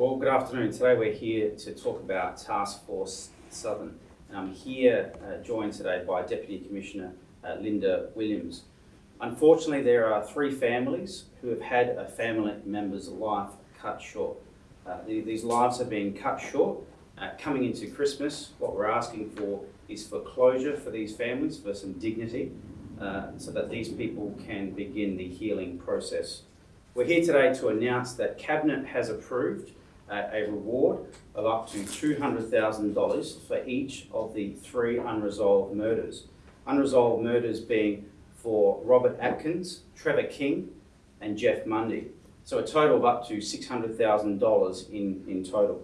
Well, good afternoon. Today we're here to talk about Task Force Southern. And I'm here uh, joined today by Deputy Commissioner uh, Linda Williams. Unfortunately, there are three families who have had a family member's life cut short. Uh, the, these lives have been cut short. Uh, coming into Christmas, what we're asking for is for closure for these families, for some dignity, uh, so that these people can begin the healing process. We're here today to announce that Cabinet has approved a reward of up to $200,000 for each of the three unresolved murders. Unresolved murders being for Robert Atkins, Trevor King, and Jeff Mundy. So a total of up to $600,000 in, in total.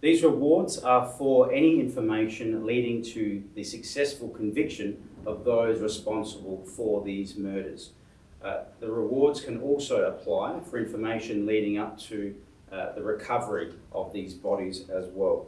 These rewards are for any information leading to the successful conviction of those responsible for these murders. Uh, the rewards can also apply for information leading up to uh, the recovery of these bodies as well.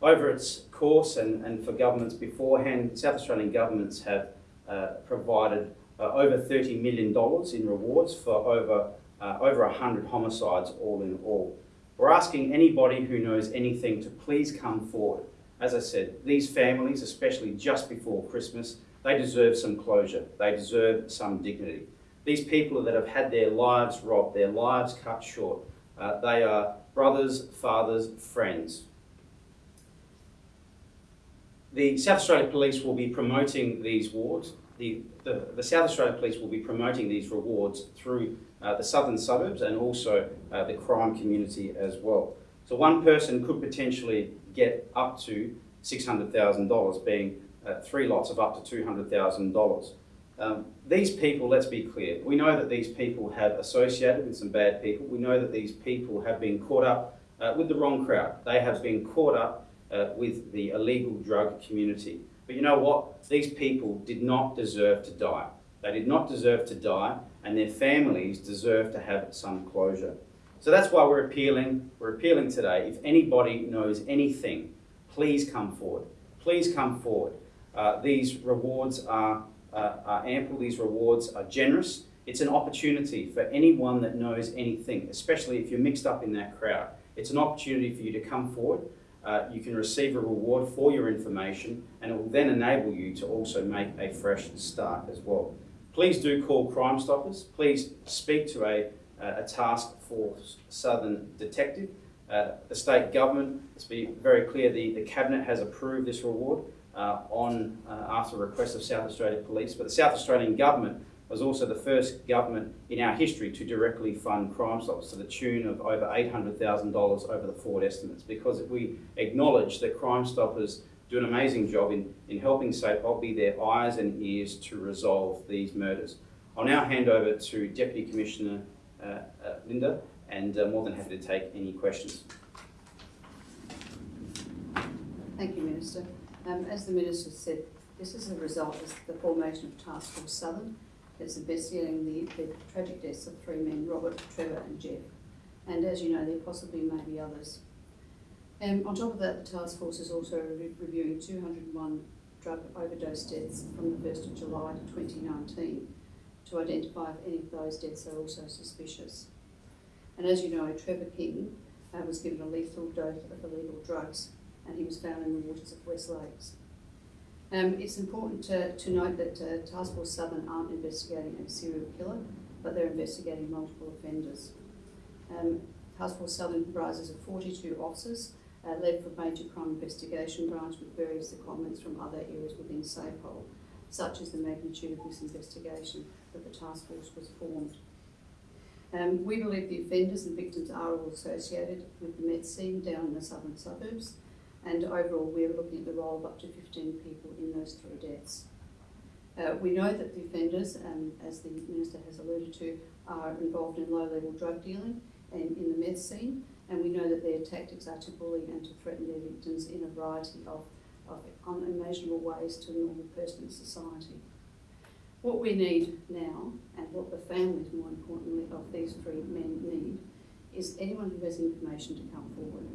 Over its course and, and for governments beforehand, South Australian governments have uh, provided uh, over $30 million in rewards for over, uh, over 100 homicides all in all. We're asking anybody who knows anything to please come forward. As I said, these families, especially just before Christmas, they deserve some closure. They deserve some dignity. These people that have had their lives robbed, their lives cut short, uh, they are brothers, fathers, friends. The South Australia Police will be promoting these wards. The, the, the South Australia Police will be promoting these rewards through uh, the southern suburbs and also uh, the crime community as well. So one person could potentially get up to $600,000, being uh, three lots of up to $200,000. Um, these people, let's be clear, we know that these people have associated with some bad people. We know that these people have been caught up uh, with the wrong crowd. They have been caught up uh, with the illegal drug community. But you know what? These people did not deserve to die. They did not deserve to die, and their families deserve to have some closure. So that's why we're appealing. We're appealing today. If anybody knows anything, please come forward. Please come forward. Uh, these rewards are uh, are ample, these rewards are generous. It's an opportunity for anyone that knows anything, especially if you're mixed up in that crowd. It's an opportunity for you to come forward. Uh, you can receive a reward for your information and it will then enable you to also make a fresh start as well. Please do call Crime Stoppers. Please speak to a, a task force Southern detective. Uh, the state government, let's be very clear, the, the Cabinet has approved this reward uh, on uh, after request of South Australia Police. But the South Australian government was also the first government in our history to directly fund Crime Stoppers to the tune of over $800,000 over the forward estimates because we acknowledge that Crime Stoppers do an amazing job in, in helping SAPOL be their eyes and ears to resolve these murders. I'll now hand over to Deputy Commissioner uh, uh, Linda and uh, more than happy to take any questions. Thank you, Minister. Um, as the Minister said, this is a result of the formation of Task Force Southern that's investigating the, the tragic deaths of three men, Robert, Trevor and Jeff. And as you know, there possibly may be others. And on top of that, the task force is also re reviewing 201 drug overdose deaths from the 1st of July to 2019 to identify if any of those deaths are also suspicious. And as you know, Trevor King uh, was given a lethal dose of illegal drugs and he was found in the waters of West Lakes. Um, it's important to, to note that uh, Task Force Southern aren't investigating a serial killer, but they're investigating multiple offenders. Um, Task Force Southern comprises of 42 officers, uh, led from Major Crime Investigation Branch with various secondments from other areas within SAPOL, such as the magnitude of this investigation that the task force was formed. Um, we believe the offenders and victims are all associated with the meth scene down in the southern suburbs, and overall we're looking at the role of up to 15 people in those three deaths. Uh, we know that the offenders, um, as the Minister has alluded to, are involved in low-level drug dealing and in the meth scene, and we know that their tactics are to bully and to threaten their victims in a variety of, of unimaginable ways to a normal person in society. What we need now, and what the families, more importantly, of these three men need, is anyone who has information to come forward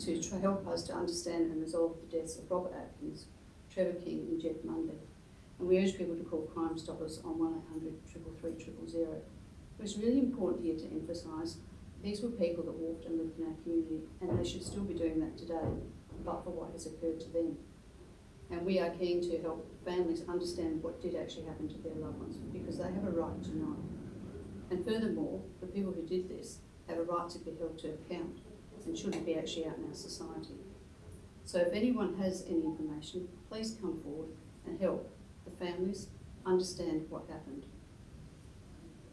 to help us to understand and resolve the deaths of Robert Atkins, Trevor King and Jeff Mundy. And we urge people to call Crime Stoppers on 1800 333 000. It's really important here to emphasise These were people that walked and lived in our community, and they should still be doing that today, but for what has occurred to them. And we are keen to help families understand what did actually happen to their loved ones, because they have a right to know. And furthermore, the people who did this have a right to be held to account and shouldn't be actually out in our society. So if anyone has any information, please come forward and help the families understand what happened.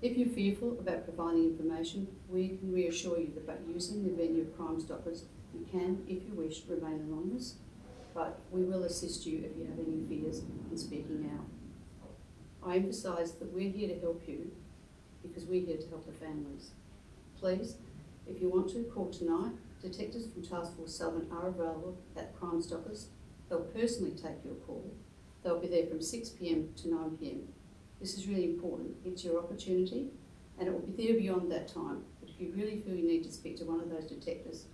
If you're fearful about providing information, we can reassure you that by using the venue of Crime Stoppers, you can, if you wish, remain anonymous, but we will assist you if you have any fears in speaking out. I emphasise that we're here to help you because we're here to help the families. Please, if you want to, call tonight. Detectives from Task Force Southern are available at Crime Stoppers. They'll personally take your call. They'll be there from 6pm to 9pm. This is really important. It's your opportunity and it will be there beyond that time. But if you really feel you need to speak to one of those detectives,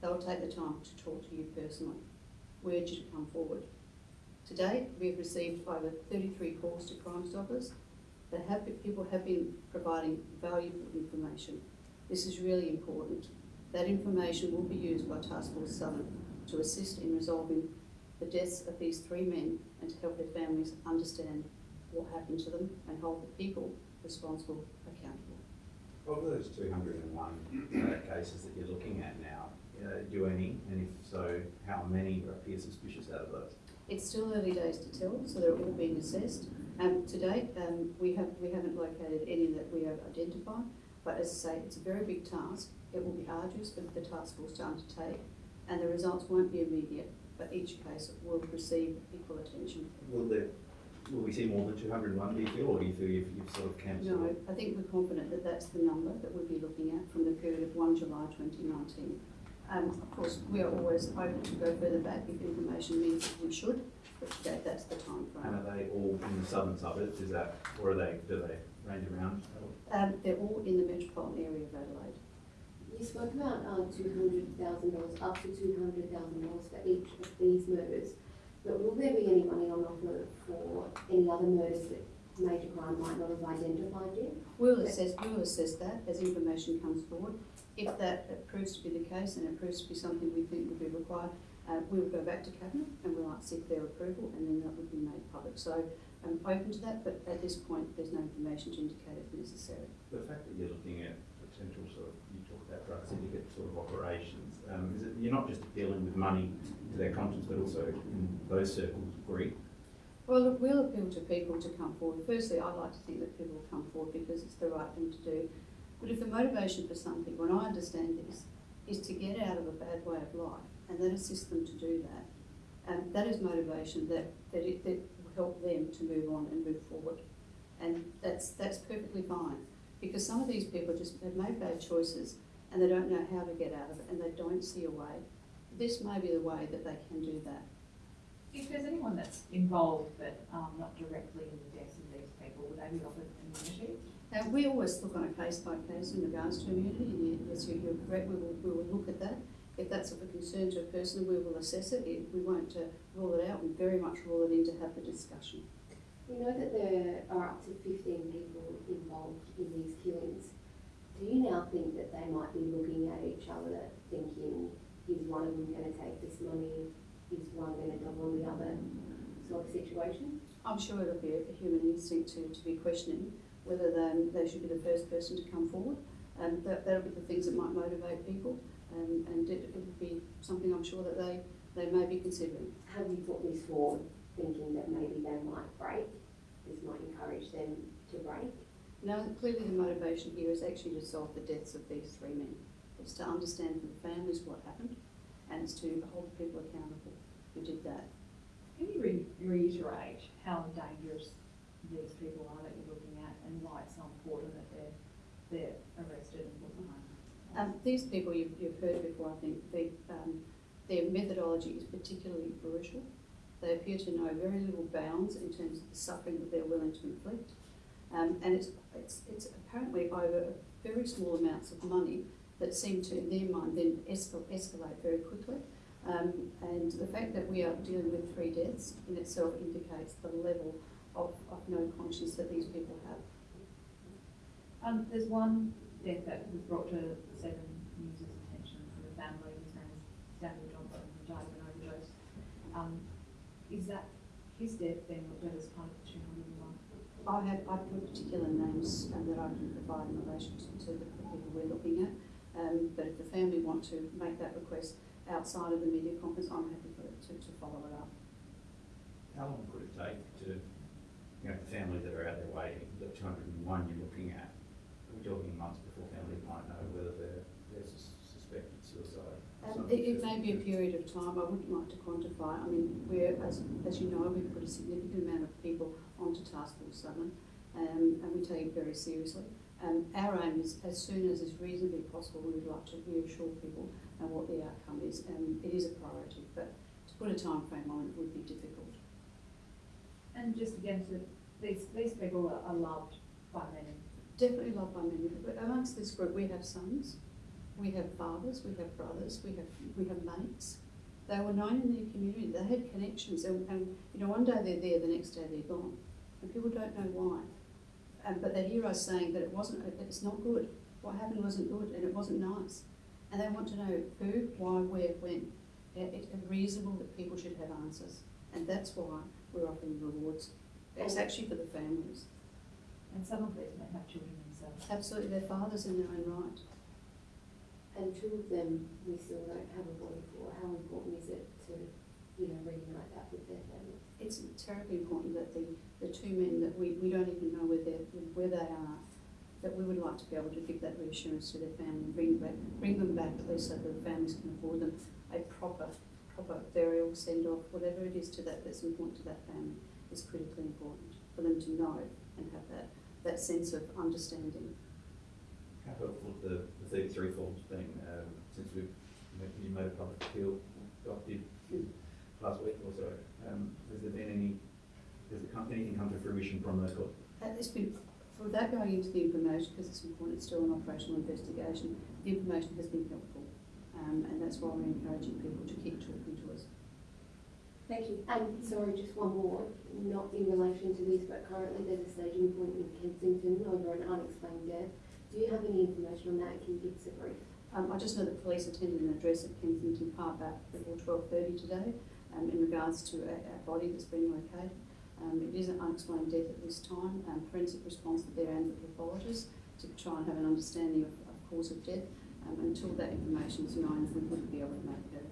they'll take the time to talk to you personally. We urge you to come forward. To date, we have received over 33 calls to Crime Stoppers. Have, people have been providing valuable information. This is really important. That information will be used by Task Force Southern to assist in resolving the deaths of these three men and to help their families understand what happened to them and hold the people responsible accountable. Of those two hundred and one uh, cases that you're looking at now, uh, do any, and if so, how many appear suspicious out of those? It's still early days to tell, so they're all being assessed. Um, to date, um, we have we haven't located any that we have identified, but as I say, it's a very big task. It will be arduous for the task force to undertake, and the results won't be immediate, but each case will receive equal attention. Will there, will we see more than two hundred and one, do you feel, or do you feel you've, you've sort of camped? No, I think we're confident that that's the number that we'll be looking at from the period of 1 July 2019. Um, of course, we are always open to go further back if information means that we should, but that's the time And frame. are they all in the southern suburbs, is that, or are they, do they range around? Um, they're all in the metropolitan area of Adelaide. You spoke about uh, two hundred thousand dollars, up to two hundred thousand dollars for each of these murders. But will there be any money on offer for any other murders that major crime might not have identified yet? We'll assess, we'll assess that as information comes forward. If that proves to be the case and it proves to be something we think would be required, uh, we will go back to Cabinet and we'll seek their approval and then that would be made public. So I'm open to that, but at this point, there's no information to indicate if necessary. The fact that you're looking at potential sort of, you talk about drug syndicate sort of operations, um, is it, you're not just dealing with money to their conscience, but also in those circles, greed? Well, look, we'll appeal to people to come forward. Firstly, I'd like to think that people will come forward because it's the right thing to do. But if the motivation for something, when I understand this, is to get out of a bad way of life and then assist them to do that, and that is motivation that, that, it, that will help them to move on and move forward. And that's, that's perfectly fine because some of these people just have made bad choices and they don't know how to get out of it and they don't see a way. This may be the way that they can do that. If there's anyone that's involved but um, not directly in the deaths of these people, would they be offered immunity? Now, we always look on a case by case in regards to immunity, and yes, you- you're correct, we will, we will look at that. If that's of a concern to a person, we will assess it, we won't uh, rule it out, we very much rule it in to have the discussion. We know that there are up to fifteen people involved in these killings. Do you now think that they might be looking at each other thinking, is one of them gonna take this money, is one gonna double on the other sort of situation? I'm sure it'll be a human instinct to, to be questioning whether they, they should be the first person to come forward. And that, that'll be the things that might motivate people, um, and it, it'll be something I'm sure that they, they may be considering. Have you put this forward thinking that maybe they might break? This might encourage them to break? Now, clearly the motivation here is actually to solve the deaths of these three men. It's to understand from the families what happened, and it's to hold the people accountable who did that. Can you re- reiterate how dangerous these people are that you're looking at and why it's so important that they're, they're arrested and put behind? Um, these people, you've, you've heard before, I think, they, um, their methodology is particularly brutal. They appear to know very little bounds in terms of the suffering that they're willing to inflict. Um, and it's, it's, it's apparently over very small amounts of money that seem to, in their mind, then escal- escalate very quickly. Um, and the fact that we are dealing with three deaths in itself indicates the level of, of no conscience that these people have. Um, there's one death that was brought to Seven News' attention from the family, his name is Daniel Johnson, who died of an overdose. Um, is that, his death being looked at as part of the two hundred and one? I have, I put particular names um, that I can provide in relation to, to the people we're looking at. Um, but if the family want to make that request outside of the media conference, I'm happy for it to, to follow it up. How long could it take to, you know, the family that are out there waiting, the two hundred and one you're looking at, are talking months before families might know whether they're, they're sus- suspected suicide? Um, something it, it may be a period of time, I wouldn't like to quantify, I mean, we're, as, as you know, we've put a significant amount of people onto Task Force Southern, um, and we take it very seriously. Um, our aim is, as soon as is reasonably possible, we would like to reassure people uh, what the outcome is, and it is a priority, but to put a time frame on it would be difficult. And just again, to, these, these people are, are loved by many. Definitely loved by many, but amongst this group, we have sons, we have fathers, we have brothers, we have, we have mates. They were known in their community, they had connections, and, and, you know, one day they're there, the next day they're gone. And people don't know why. Um, but they hear us saying that it wasn't, it's not good, what happened wasn't good, and it wasn't nice. And they want to know who, why, where, when. It- It's reasonable that people should have answers, and that's why we're offering rewards. It's actually for the families. And some of these may have children themselves. Absolutely, they're fathers in their own right. And two of them we still don't have a body for. How important is it to, you know, reunite that with their families? It's terribly important that the, the two men that we, we don't even know where they're, where they are, that we would like to be able to give that reassurance to their family and bring back, bring them back, please, so that the families can afford them a proper, proper burial, send-off, whatever it is to that, that's important to that family is critically important for them to know and have that, that sense of understanding. How helpful the, the thirty-three forms been, um, since we've, you made a public appeal, adopted last week or so? Um, has there been any, has it come, anything come to fruition from those calls? Uh, it's been, without going into the information, because it's important, it's still an operational investigation, the information has been helpful. Um, and that's why we're encouraging people to keep talking. Thank you. And sorry, just one more, not in relation to this, but currently there's a staging point in Kensington over an unexplained death. Do you have any information on that? Can you give us a brief? Um, I just know that police attended an address at Kensington Park back before twelve thirty today, um, in regards to a, a body that's been located. Um, it is an unexplained death at this time, um, forensic response to there and the pathologist to try and have an understanding of, of cause of death. Um, until that information is known, we wouldn't be able to make a,